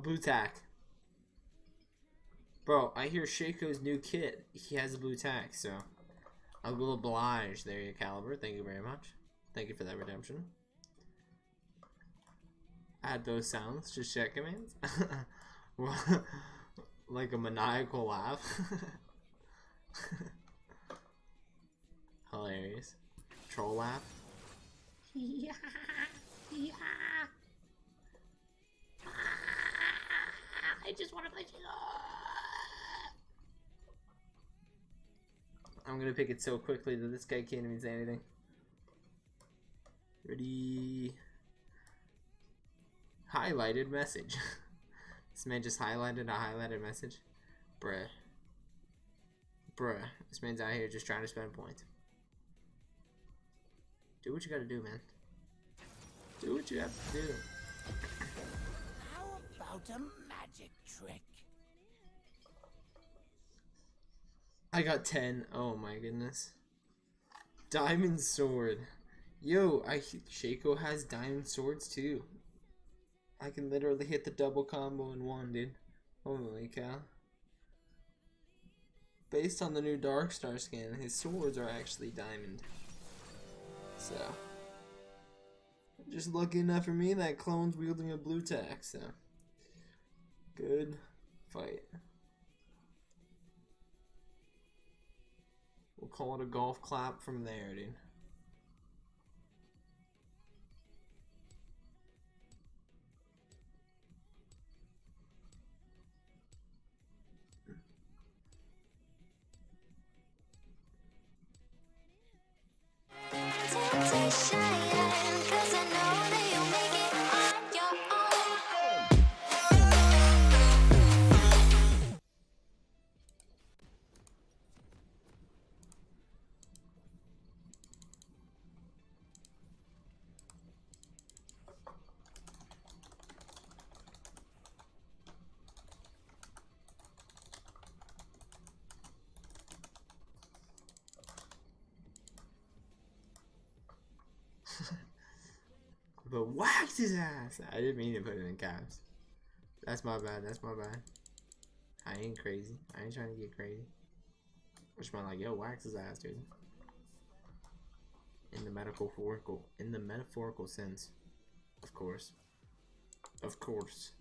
blue tack. Bro, I hear Shaco's new kit. He has a blue tack, so I will oblige there, your caliber. Thank you very much. Thank you for that redemption. Add those sounds, to check commands. like a maniacal laugh. Hilarious. Troll laugh. Yeah, yeah. I just want to play I'm gonna pick it so quickly that this guy can't even say anything. Ready? Highlighted message. this man just highlighted a highlighted message. Bruh. Bruh. This man's out here just trying to spend points. Do what you gotta do, man. Do what you have to do. About a magic trick? I got 10. Oh my goodness. Diamond sword. Yo, I Shaco has diamond swords too. I can literally hit the double combo in one, dude. Holy cow. Based on the new Dark Star skin, his swords are actually diamond. So, just lucky enough for me that clone's wielding a blue tack, so. Good fight. We'll call it a golf clap from there, dude. His ass. I didn't mean to put it in caps. That's my bad. That's my bad. I ain't crazy. I ain't trying to get crazy. Which man like, yo, wax his ass, dude. In the metaphorical, in the metaphorical sense, of course, of course.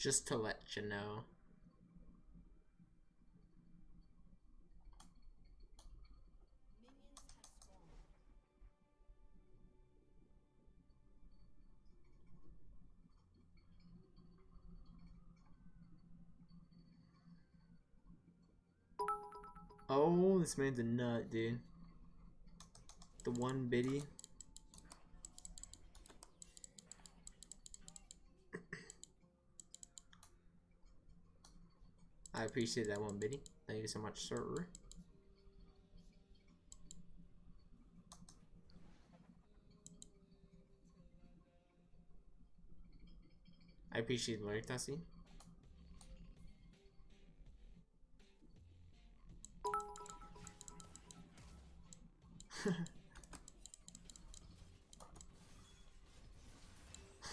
Just to let you know. Oh, this man's a nut, dude. The one biddy. I appreciate that one, Biddy. Thank you so much, sir. I appreciate Larry Tassi.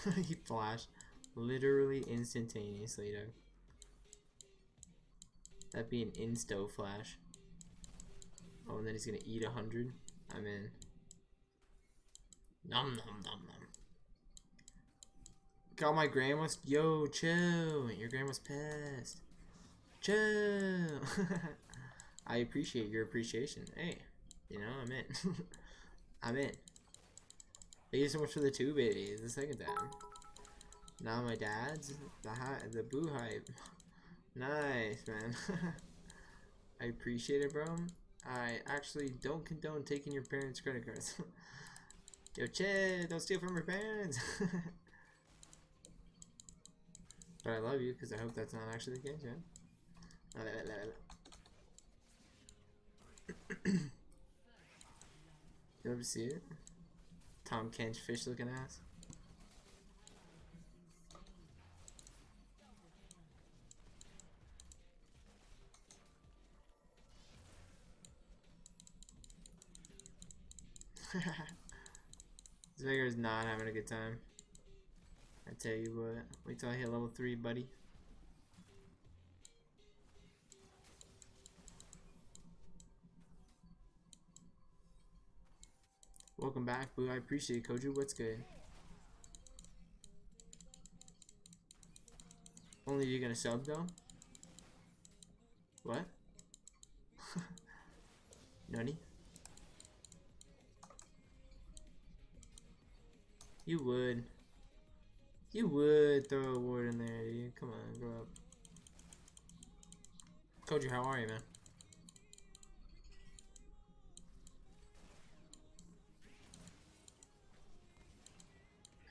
he flashed literally instantaneously, Doug. That'd be an insto flash. Oh, and then he's gonna eat a hundred. I'm in. Nom nom nom nom. Got my grandma's. Yo, chill. Your grandma's pissed. Chill. I appreciate your appreciation. Hey, you know, I'm in. I'm in. Thank you so much for the two babies. The second time. Now my dad's the high, the boo hype. Nice, man. I appreciate it, bro. I actually don't condone taking your parents' credit cards. Yo, Chad, don't steal from your parents. but I love you because I hope that's not actually the case, yeah? you ever see it? Tahm Kench fish looking ass. this is not having a good time. I tell you what. Wait till I hit level 3, buddy. Welcome back, Boo. I appreciate it, Koju. What's good? Only you gonna sub though? What? Nani? You would. You would throw a word in there, dude. Come on, grow up. Koju, how are you, man?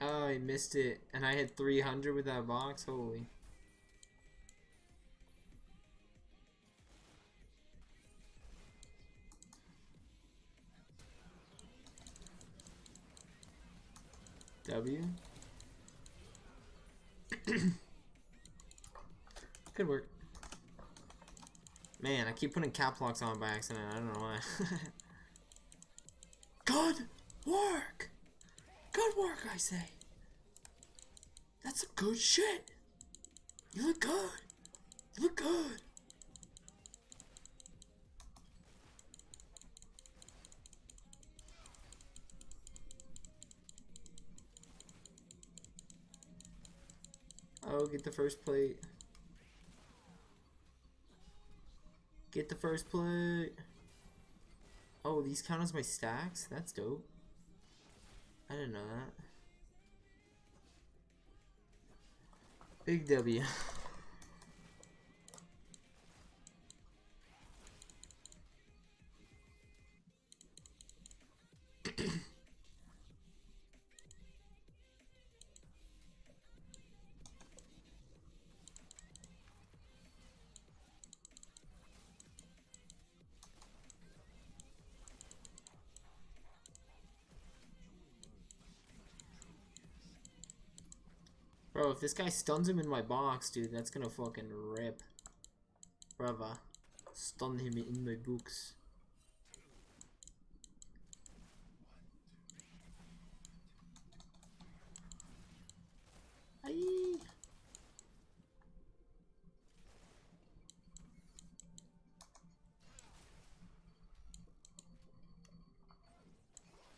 Oh, I missed it. And I had 300 with that box? Holy. W. Could work. Man, I keep putting cap locks on by accident. I don't know why. Good work! Good work, I say. That's some good shit. You look good. You look good. Get the first plate. Get the first plate. Oh, these count as my stacks? That's dope. I didn't know that. Big W. if this guy stuns him in my box, dude, that's gonna fucking rip. Brava. Stun him in my books. Aye.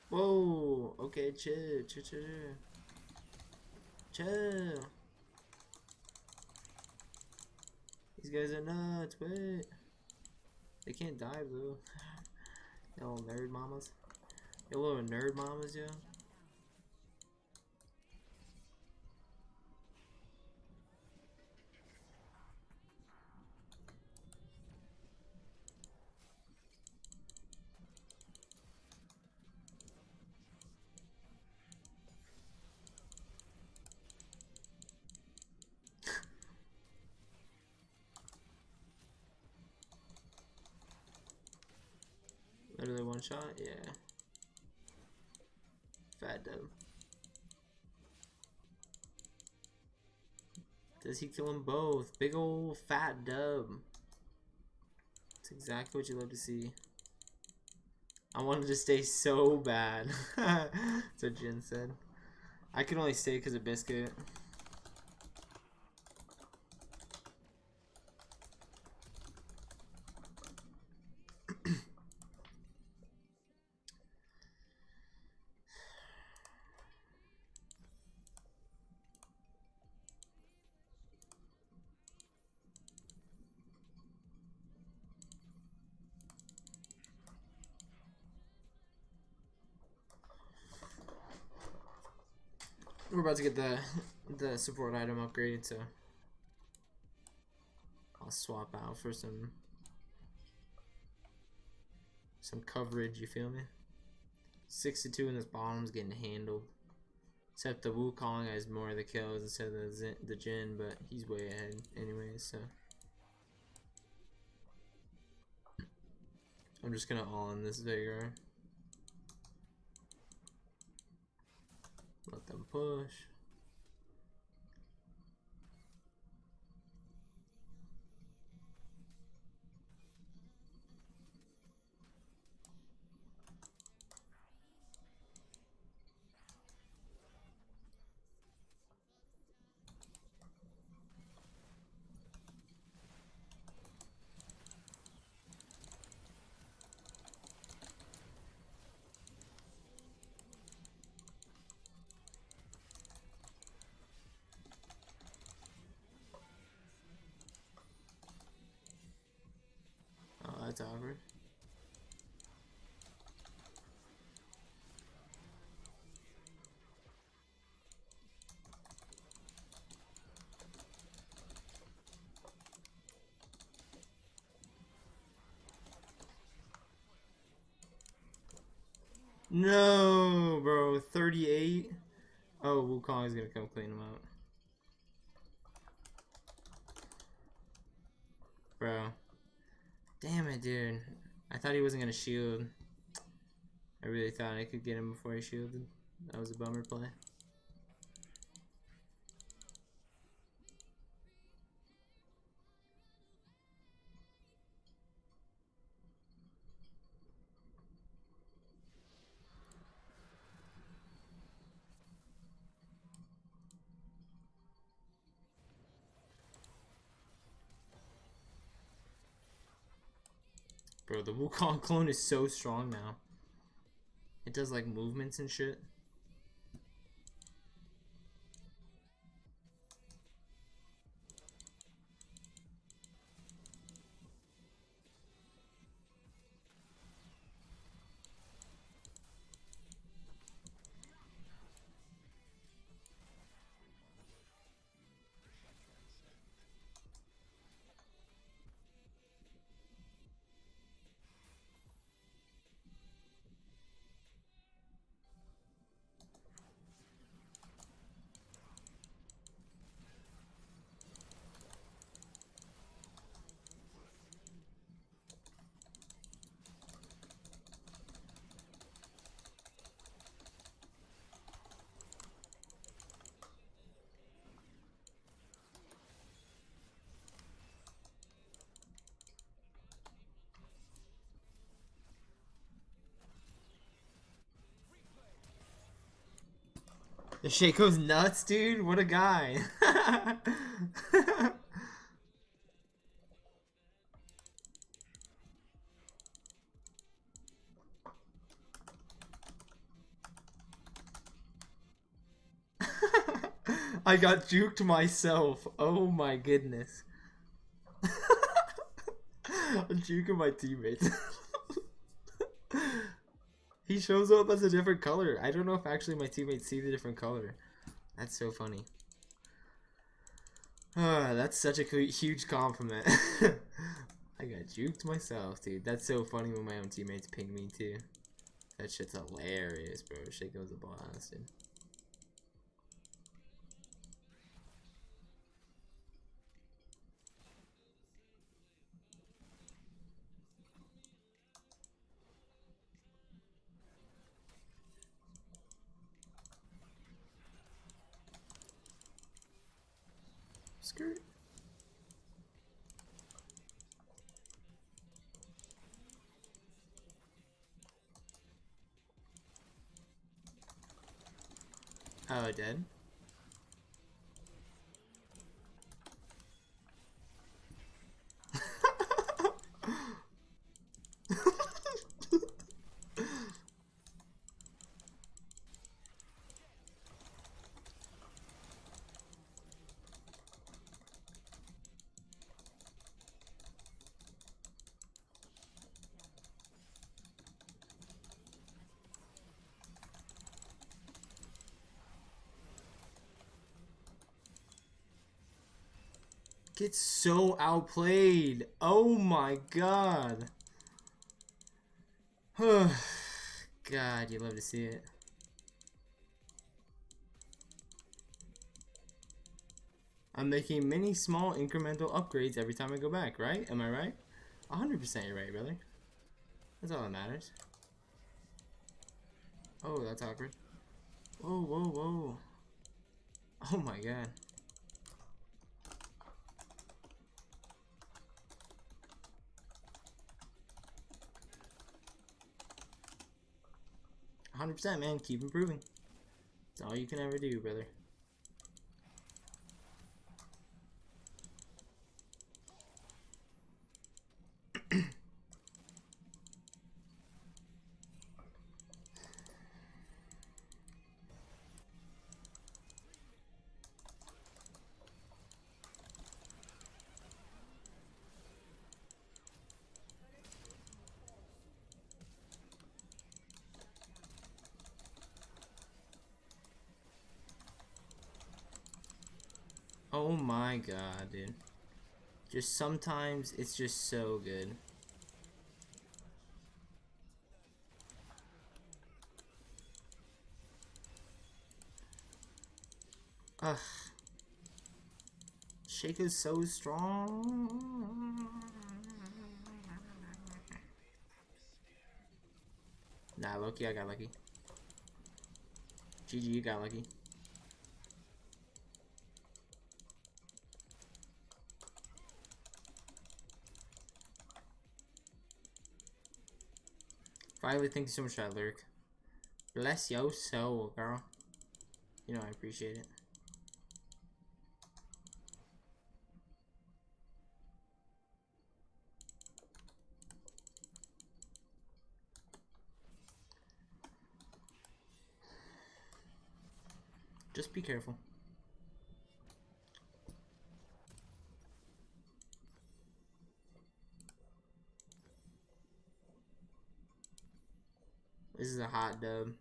Whoa, okay, chill, chill, chill, chill. Chill. These guys are nuts, wait. They can't dive though. little nerd mamas. You little nerd mamas, yo. Literally one shot? Yeah. Fat dub. Does he kill them both? Big ol' fat dub. That's exactly what you love to see. I wanted to stay so bad. That's what Jhin said. I could only stay because of Biscuit. About to get the the support item upgraded, so I'll swap out for some some coverage. You feel me? 62 in this bottom's getting handled. Except the Wukong has more of the kills instead of the, Zin, the Jhin, but he's way ahead anyway, so. I'm just gonna all in this Veigar. Let push. No, bro. 38. Oh, Wukong is gonna come clean him out. Bro. Damn it, dude. I thought he wasn't gonna shield. I really thought I could get him before he shielded. That was a bummer play. Bro, the Wukong clone is so strong now. It does like movements and shit. The Shaco's nuts, dude. What a guy. I got juked myself. Oh my goodness. I'm juking my teammates. shows up as a different color. I don't know if actually my teammates see the different color. That's so funny. Ah, that's such a huge compliment. I got juked myself, dude. That's so funny when my own teammates ping me too. That shit's hilarious, bro. Shit goes a blast, dude. Skirt. Oh, it did? Gets so outplayed. Oh my god. god, you love to see it. I'm making many small incremental upgrades every time I go back, right? Am I right? 100% you're right, brother. That's all that matters. Oh, that's awkward. Whoa, whoa, whoa. Oh my god. Hundred percent, man. Keep improving. It's all you can ever do, brother. Oh my god, dude. Just sometimes it's just so good. Ugh. Shaco's so strong. Nah, Loki, I got lucky. GG, you got lucky. Finally, thank you so much for that lyric. Bless your soul, girl. You know I appreciate it. Just be careful. This is a hot dub.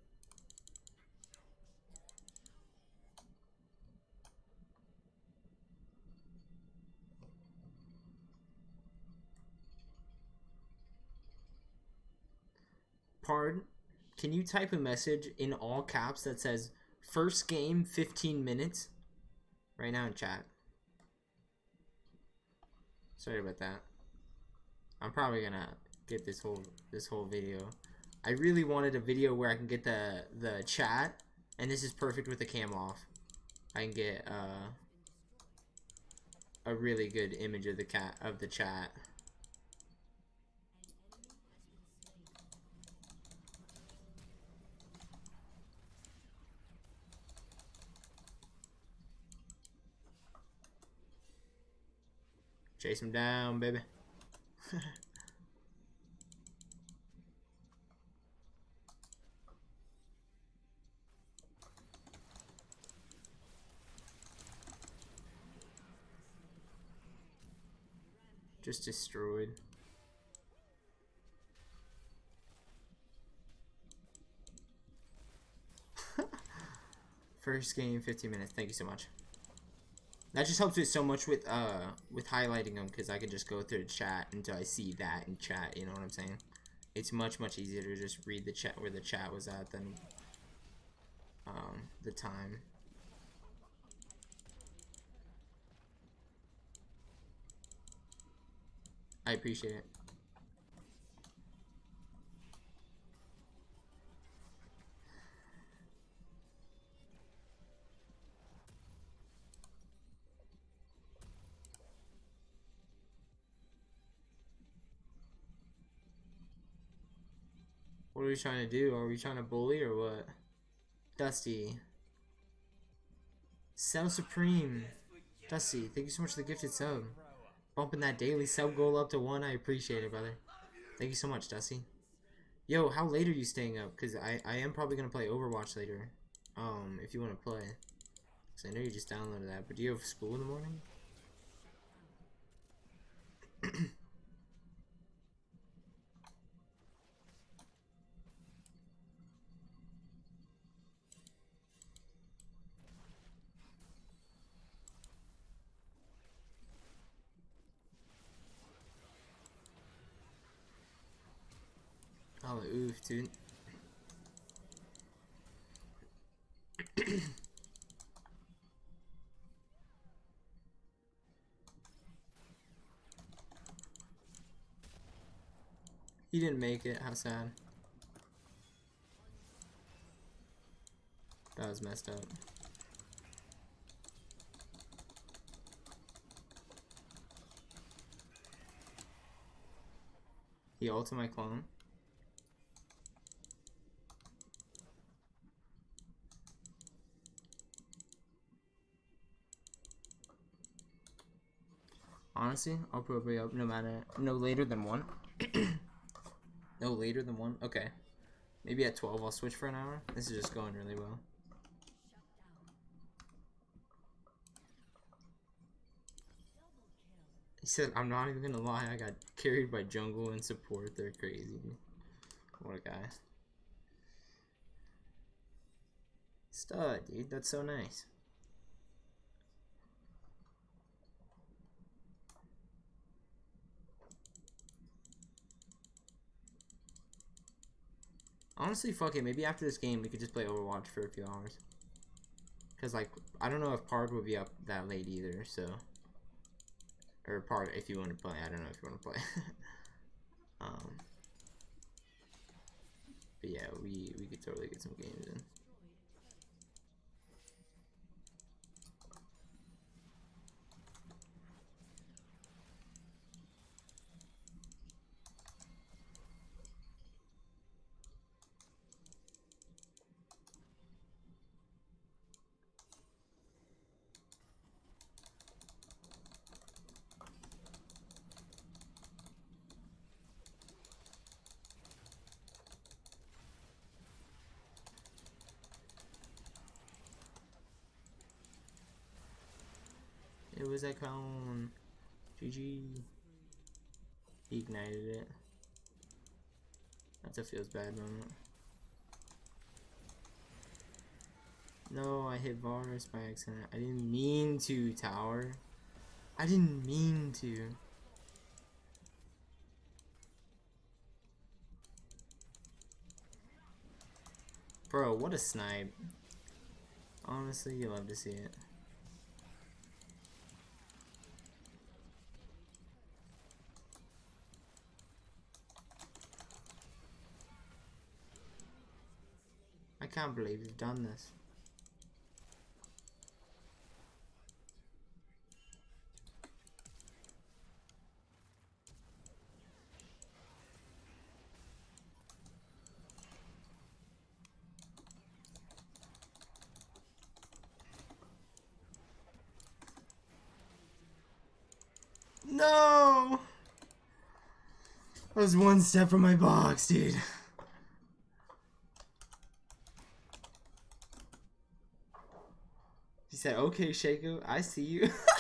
Pardon? Can you type a message in all caps that says first game 15 minutes right now in chat? Sorry about that. I'm probably gonna get this whole this whole video. I really wanted a video where I can get the the chat, and this is perfect with the cam off. I can get uh, a really good image of the cat of the chat. Chase him down, baby. Just destroyed. First game, 15 minutes. Thank you so much. That just helps me so much with uh with highlighting them because I can just go through the chat until I see that in chat. You know what I'm saying? It's much much easier to just read the chat where the chat was at than um, the time. I appreciate it. What are we trying to do? Are we trying to bully or what? Dusty. Cell Supreme. Dusty, thank you so much for the gifted sub. Bumping that daily sub goal up to one. I appreciate it, brother. Thank you so much, Dusty. Yo, how late are you staying up? Because I, I am probably going to play Overwatch later. Um, if you want to play. Because I know you just downloaded that. But do you have school in the morning? Dude. he didn't make it, how sad. That was messed up. He ulted my clone. Honestly, I'll probably up no matter no later than one. no later than one. Okay, maybe at twelve I'll switch for an hour. This is just going really well. He said, "I'm not even gonna lie. I got carried by jungle and support. They're crazy. What a guy." Stud, dude. That's so nice. Honestly, fuck it. Maybe after this game, we could just play Overwatch for a few hours. Cause like I don't know if Pard will be up that late either. So, or Pard if you want to play. I don't know if you want to play. um. But yeah, we we could totally get some games in. Was a cone. GG. He ignited it. That's a feels bad moment. No, I hit Varus by accident. I didn't mean to, Tower. I didn't mean to. Bro, what a snipe. Honestly, you love to see it. I can't believe you've done this. No! I was one step from my box, dude. He said, okay, Shaco, I see you.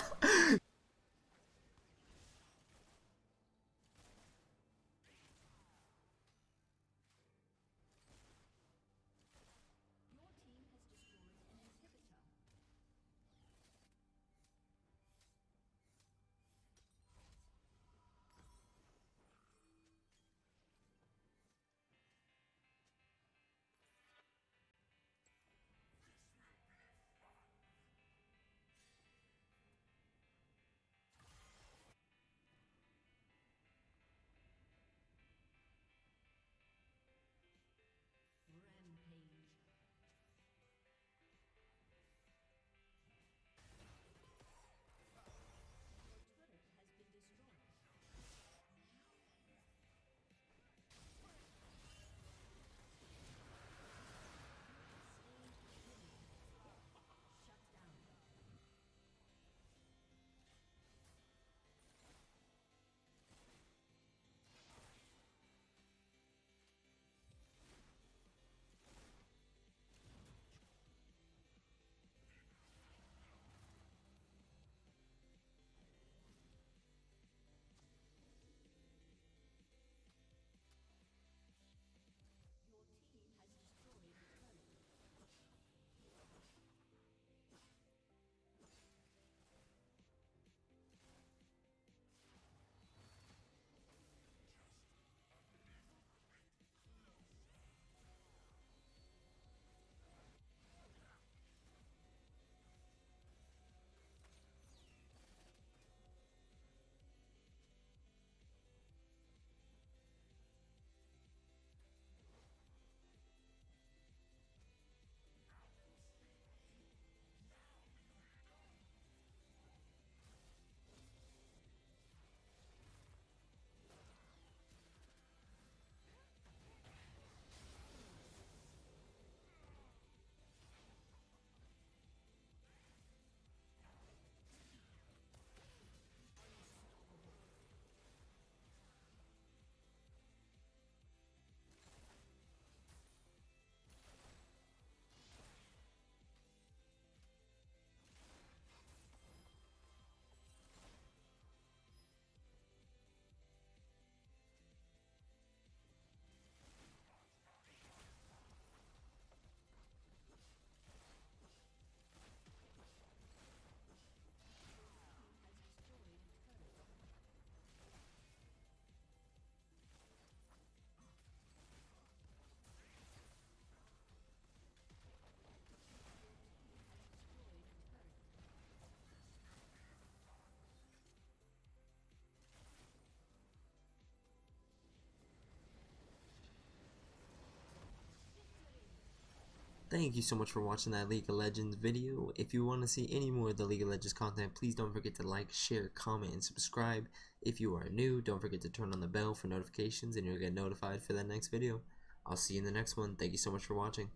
Thank you so much for watching that League of Legends video. If you want to see any more of the League of Legends content, please don't forget to like, share, comment, and subscribe. If you are new, don't forget to turn on the bell for notifications and you'll get notified for the next video. I'll see you in the next one. Thank you so much for watching.